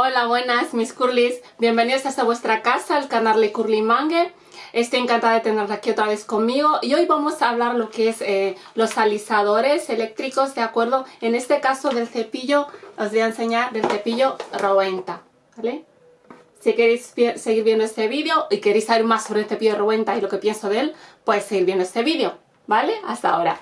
Hola, buenas mis curlis, bienvenidos hasta vuestra casa, al canal de Curly Mange. Estoy encantada de tenerla aquí otra vez conmigo y hoy vamos a hablar lo que es eh, los alisadores eléctricos, ¿de acuerdo? En este caso del cepillo, os voy a enseñar del cepillo Rowenta, ¿vale? Si queréis seguir viendo este vídeo y queréis saber más sobre el cepillo Rowenta y lo que pienso de él, pues seguir viendo este vídeo, ¿vale? Hasta ahora.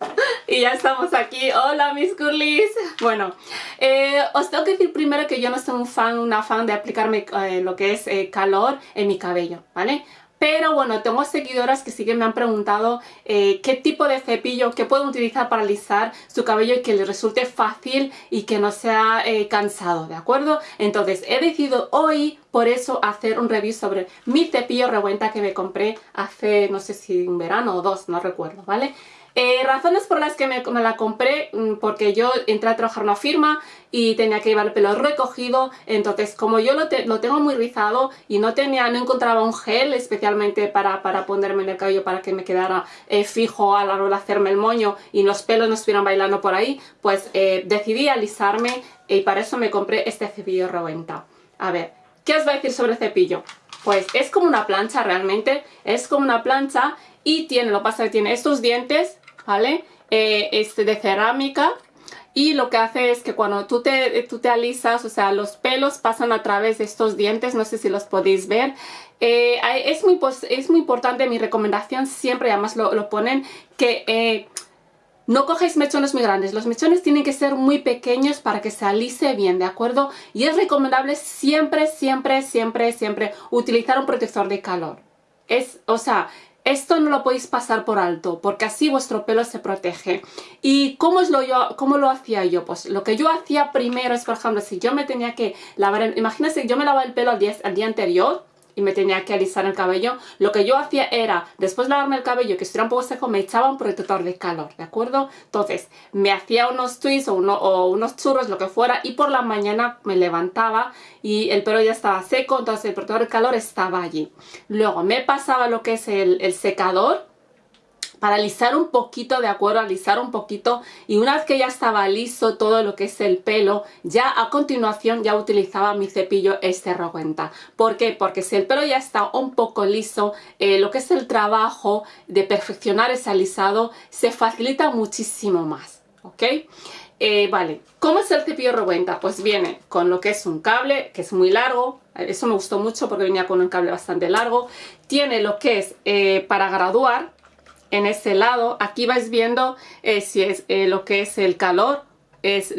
Y ya estamos aquí. Hola mis curlis. Bueno, eh, os tengo que decir primero que yo no soy un fan, una fan de aplicarme eh, lo que es eh, calor en mi cabello, ¿vale? Pero bueno, tengo seguidoras que sí que me han preguntado qué tipo de cepillo que puedo utilizar para alisar su cabello y que les resulte fácil y que no sea cansado, ¿de acuerdo? Entonces he decidido hoy por eso hacer un review sobre mi cepillo revuelta que me compré hace no sé si un verano o dos, no recuerdo, ¿vale? Eh, razones por las que me, la compré, mm, porque yo entré a trabajar en una firma y tenía que llevar el pelo recogido, entonces como yo lo, tengo muy rizado y no tenía, no encontraba un gel especialmente para, ponerme en el cabello para que me quedara eh, fijo a la hora de hacerme el moño y los pelos no estuvieran bailando por ahí, pues eh, decidí alisarme y para eso me compré este cepillo Rowenta. A ver, ¿qué os voy a decir sobre el cepillo? Pues es como una plancha realmente, es como una plancha y tiene, lo pasa que tiene estos dientes ¿vale? Eh, este de cerámica y lo que hace es que cuando tú te, tú te alisas, o sea, los pelos pasan a través de estos dientes, no sé si los podéis ver. Eh, es, muy, es muy importante, mi recomendación siempre, además lo, ponen, que eh, no cojáis mechones muy grandes, los mechones tienen que ser muy pequeños para que se alise bien, ¿de acuerdo? Y es recomendable siempre, siempre, siempre, siempre utilizar un protector de calor. Es, o sea, esto no lo podéis pasar por alto, porque así vuestro pelo se protege. ¿Y cómo, es lo, yo, cómo lo hacía yo? Pues lo que yo hacía primero es, por ejemplo, si yo me tenía que lavar, imagínense que yo me lavaba el pelo al día, al día anterior, y me tenía que alisar el cabello, lo que yo hacía era, después de lavarme el cabello que estuviera un poco seco, me echaba un protector de calor, ¿de acuerdo? Entonces, me hacía unos twists o, unos churros, lo que fuera, y por la mañana me levantaba y el pelo ya estaba seco, entonces el protector de calor estaba allí. Luego me pasaba lo que es el secador, para alisar un poquito, de acuerdo, alisar un poquito y una vez que ya estaba liso todo lo que es el pelo, ya a continuación ya utilizaba mi cepillo este Rowenta. ¿Por qué? Porque si el pelo ya está un poco liso, eh, lo que es el trabajo de perfeccionar ese alisado se facilita muchísimo más, ¿ok? Eh, vale, ¿cómo es el cepillo Rowenta? Pues viene con lo que es un cable, que es muy largo, eso me gustó mucho porque venía con un cable bastante largo. Tiene lo que es eh, para graduar, en ese lado. Aquí vais viendo eh, si es eh, lo que es el calor. Es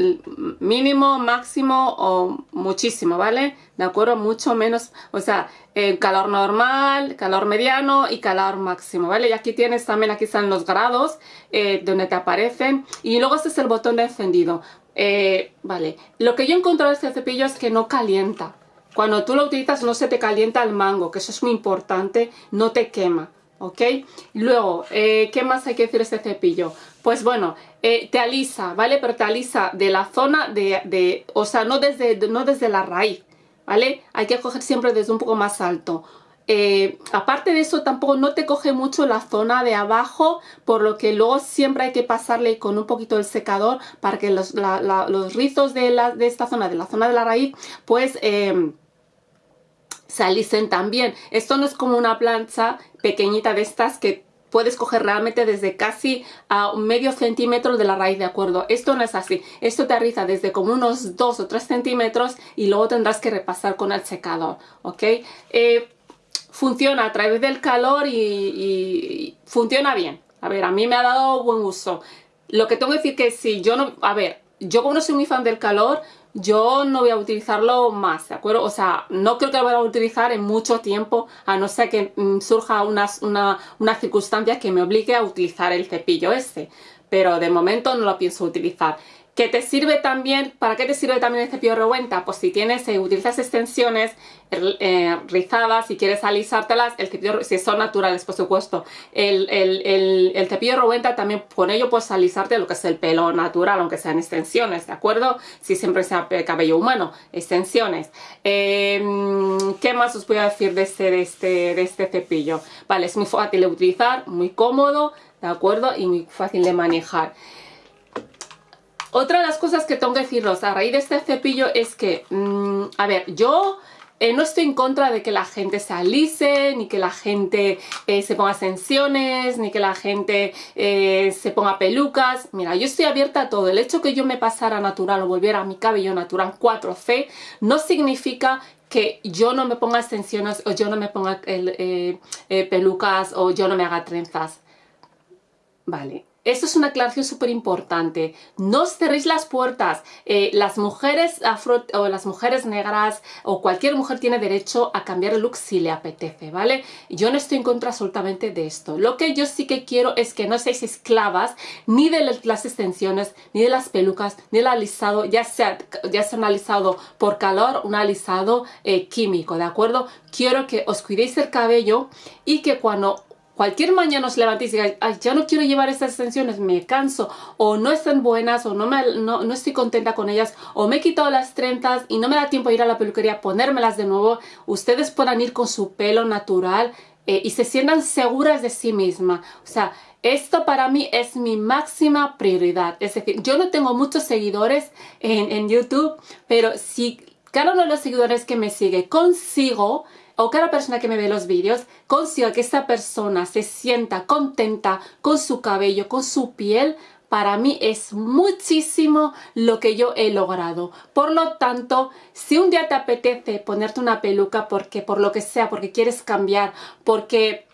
mínimo, máximo o muchísimo, ¿vale? De acuerdo, mucho menos, o sea, el calor normal, calor mediano y calor máximo, ¿vale? Y aquí tienes también, aquí están los grados eh, donde te aparecen. Y luego este es el botón de encendido. vale, lo que yo encontré de este cepillo es que no calienta. Cuando tú lo utilizas no se te calienta el mango, que eso es muy importante, no te quema. ¿Ok? Luego, eh, ¿qué más hay que decir de este cepillo? Pues bueno, eh, te alisa, ¿vale? Pero te alisa de la zona de, o sea, no desde, no desde la raíz, ¿vale? Hay que coger siempre desde un poco más alto. Eh, aparte de eso, tampoco no te coge mucho la zona de abajo, por lo que luego siempre hay que pasarle con un poquito el secador para que los, los rizos de, la, de esta zona, de la zona de la raíz, pues se alisen también. Esto no es como una plancha pequeñita de estas que puedes coger realmente desde casi a medio centímetro de la raíz, ¿de acuerdo? Esto no es así. Esto te arriza desde como unos 2 o 3 centímetros y luego tendrás que repasar con el secador, ¿ok? Eh, funciona a través del calor y, y, funciona bien. A ver, a mí me ha dado buen uso. Lo que tengo que decir que si yo no... A ver, yo como no soy muy fan del calor, yo no voy a utilizarlo más, ¿de acuerdo? O sea, no creo que lo vaya a utilizar en mucho tiempo, a no ser que mm, surja una, una circunstancia que me obligue a utilizar el cepillo este. Pero de momento no lo pienso utilizar. ¿Qué te sirve también? ¿Para qué te sirve también el cepillo revuenta? Pues si tienes, eh, utilizas extensiones eh, rizadas, si quieres alisártelas, el cepillo, si son naturales por supuesto, el, el, cepillo revuenta también con ello puedes alisarte lo que es el pelo natural, aunque sean extensiones, ¿de acuerdo? Si siempre sea cabello humano, extensiones. Em, ¿Qué más os voy a decir de este, de, este, de este cepillo? Vale, es muy fácil de utilizar, muy cómodo, ¿de acuerdo? Y muy fácil de manejar. Otra de las cosas que tengo que deciros a raíz de este cepillo es que, mm, a ver, yo eh, no estoy en contra de que la gente se alise, ni que la gente eh, se ponga extensiones, ni que la gente eh, se ponga pelucas. Mira, yo estoy abierta a todo. El hecho que yo me pasara natural o volviera a mi cabello natural 4C no significa que yo no me ponga extensiones o yo no me ponga pelucas o yo no me haga trenzas. Vale, esto es una aclaración súper importante. No os cerréis las puertas. Eh, las mujeres afro o las mujeres negras o cualquier mujer tiene derecho a cambiar el look si le apetece, ¿vale? Yo no estoy en contra absolutamente de esto. Lo que yo sí que quiero es que no seáis esclavas ni de las extensiones, ni de las pelucas, ni del alisado, ya sea, ya sea un alisado por calor, un alisado eh, químico, ¿de acuerdo? Quiero que os cuidéis el cabello y que cuando cualquier mañana os levantéis y digáis, Ay, ya no quiero llevar estas extensiones, me canso, o no están buenas, o no, me, no, estoy contenta con ellas, o me he quitado las trenzas y no me da tiempo a ir a la peluquería a ponérmelas de nuevo, ustedes puedan ir con su pelo natural eh, y se sientan seguras de sí misma. O sea, esto para mí es mi máxima prioridad. Es decir, yo no tengo muchos seguidores en, en YouTube, pero si cada uno de los seguidores que me sigue consigo o cada persona que me ve los vídeos consiga que esta persona se sienta contenta con su cabello, con su piel, para mí es muchísimo lo que yo he logrado. Por lo tanto, si un día te apetece ponerte una peluca porque por lo que sea, porque quieres cambiar, porque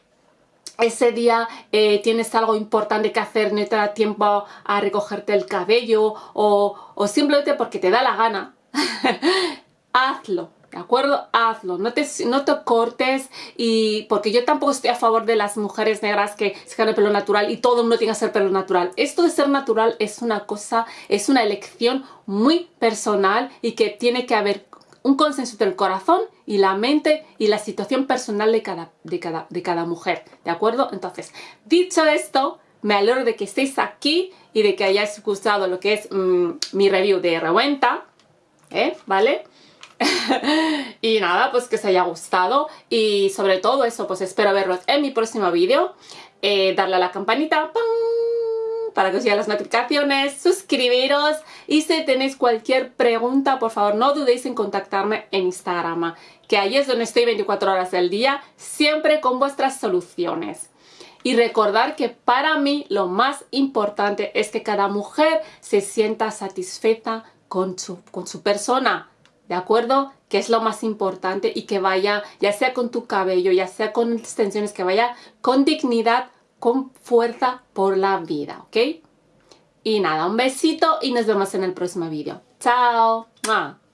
ese día eh, tienes algo importante que hacer, no te da tiempo a recogerte el cabello o, o simplemente porque te da la gana, hazlo. ¿De acuerdo? Hazlo, no te, no te cortes y porque yo tampoco estoy a favor de las mujeres negras que se el pelo natural y todo el mundo tiene que ser pelo natural. Esto de ser natural es una cosa, es una elección muy personal y que tiene que haber un consenso entre el corazón y la mente y la situación personal de cada, de cada, de cada mujer, ¿de acuerdo? Entonces, dicho esto, me alegro de que estéis aquí y de que hayáis gustado lo que es mm, mi review de Reventa, ¿eh? ¿Vale? y nada, pues que os haya gustado y sobre todo eso, pues espero verlos en mi próximo vídeo. Eh, darle a la campanita para que os lleguen las notificaciones, suscribiros y si tenéis cualquier pregunta, por favor no dudéis en contactarme en Instagram, que ahí es donde estoy 24 horas del día, siempre con vuestras soluciones. Y recordar que para mí lo más importante es que cada mujer se sienta satisfecha con su, con su persona, ¿de acuerdo? Que es lo más importante y que vaya, ya sea con tu cabello, ya sea con extensiones, que vaya con dignidad, con fuerza por la vida, ¿ok? Y nada, un besito y nos vemos en el próximo vídeo. ¡Chao!